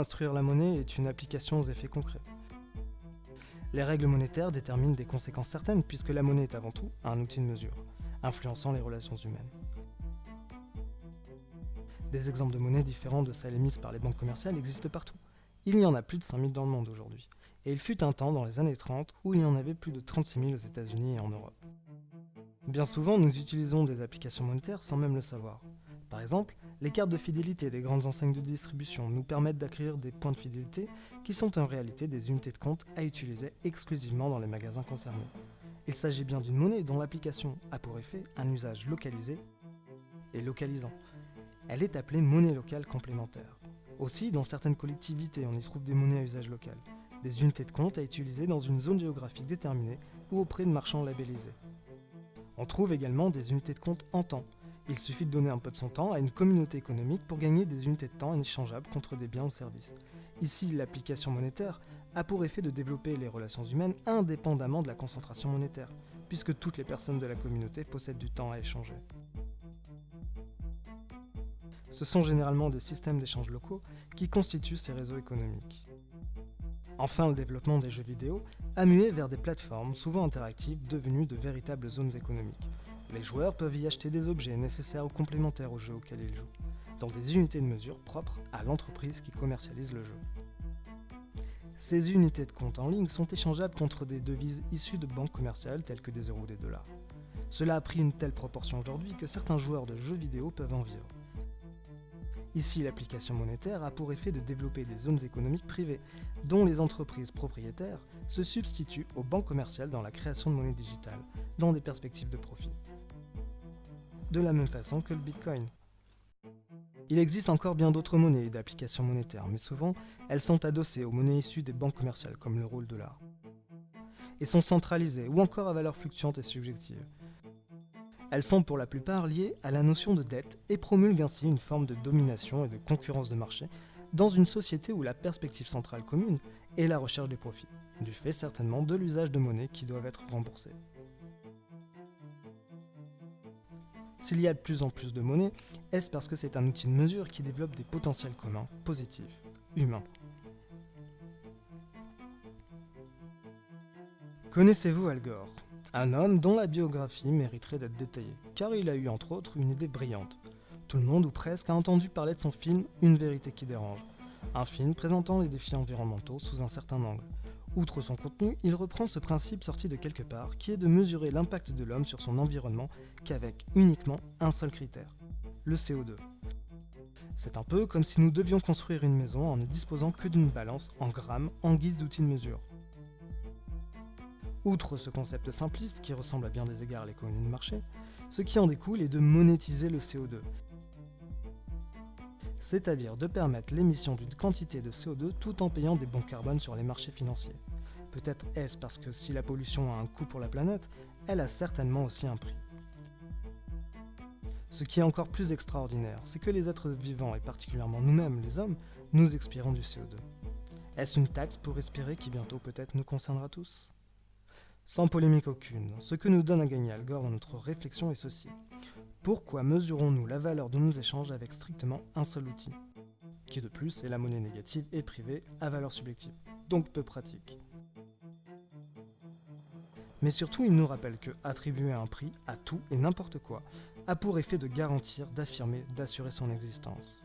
instruire la monnaie est une application aux effets concrets. Les règles monétaires déterminent des conséquences certaines puisque la monnaie est avant tout un outil de mesure, influençant les relations humaines. Des exemples de monnaies différents de celles émises par les banques commerciales existent partout. Il y en a plus de 5000 dans le monde aujourd'hui, et il fut un temps dans les années 30 où il y en avait plus de 36 000 aux États-Unis et en Europe. Bien souvent, nous utilisons des applications monétaires sans même le savoir. Par exemple, les cartes de fidélité des grandes enseignes de distribution nous permettent d'acquérir des points de fidélité qui sont en réalité des unités de compte à utiliser exclusivement dans les magasins concernés. Il s'agit bien d'une monnaie dont l'application a pour effet un usage localisé et localisant. Elle est appelée monnaie locale complémentaire. Aussi, dans certaines collectivités, on y trouve des monnaies à usage local, des unités de compte à utiliser dans une zone géographique déterminée ou auprès de marchands labellisés. On trouve également des unités de compte en temps, il suffit de donner un peu de son temps à une communauté économique pour gagner des unités de temps échangeables contre des biens ou services. Ici, l'application monétaire a pour effet de développer les relations humaines indépendamment de la concentration monétaire, puisque toutes les personnes de la communauté possèdent du temps à échanger. Ce sont généralement des systèmes d'échange locaux qui constituent ces réseaux économiques. Enfin, le développement des jeux vidéo a vers des plateformes souvent interactives devenues de véritables zones économiques. Les joueurs peuvent y acheter des objets nécessaires ou complémentaires au jeu auquel ils jouent, dans des unités de mesure propres à l'entreprise qui commercialise le jeu. Ces unités de compte en ligne sont échangeables contre des devises issues de banques commerciales telles que des euros ou des dollars. Cela a pris une telle proportion aujourd'hui que certains joueurs de jeux vidéo peuvent en vivre. Ici, l'application monétaire a pour effet de développer des zones économiques privées, dont les entreprises propriétaires se substituent aux banques commerciales dans la création de monnaie digitale, dans des perspectives de profit de la même façon que le Bitcoin. Il existe encore bien d'autres monnaies et d'applications monétaires, mais souvent, elles sont adossées aux monnaies issues des banques commerciales, comme l'euro ou le dollar, et sont centralisées ou encore à valeur fluctuante et subjective. Elles sont pour la plupart liées à la notion de dette et promulguent ainsi une forme de domination et de concurrence de marché dans une société où la perspective centrale commune est la recherche des profits, du fait certainement de l'usage de monnaies qui doivent être remboursées. S'il y a de plus en plus de monnaie, est-ce parce que c'est un outil de mesure qui développe des potentiels communs, positifs, humains? Connaissez-vous Al Gore? Un homme dont la biographie mériterait d'être détaillée, car il a eu entre autres une idée brillante. Tout le monde ou presque a entendu parler de son film Une vérité qui dérange, un film présentant les défis environnementaux sous un certain angle. Outre son contenu, il reprend ce principe sorti de quelque part, qui est de mesurer l'impact de l'homme sur son environnement qu'avec uniquement un seul critère, le CO2. C'est un peu comme si nous devions construire une maison en ne disposant que d'une balance en grammes en guise d'outil de mesure. Outre ce concept simpliste qui ressemble à bien des égards à l'économie de marché, ce qui en découle est de monétiser le CO2, c'est-à-dire de permettre l'émission d'une quantité de CO2 tout en payant des bons carbone sur les marchés financiers. Peut-être est-ce parce que si la pollution a un coût pour la planète, elle a certainement aussi un prix. Ce qui est encore plus extraordinaire, c'est que les êtres vivants, et particulièrement nous-mêmes, les hommes, nous expirons du CO2. Est-ce une taxe pour respirer qui bientôt peut-être nous concernera tous? Sans polémique aucune, ce que nous donne à gagner Al Gore dans notre réflexion est ceci. Pourquoi mesurons-nous la valeur de nos échanges avec strictement un seul outil? Qui de plus est la monnaie négative et privée à valeur subjective, donc peu pratique. Mais surtout, il nous rappelle que attribuer un prix à tout et n'importe quoi a pour effet de garantir, d'affirmer, d'assurer son existence.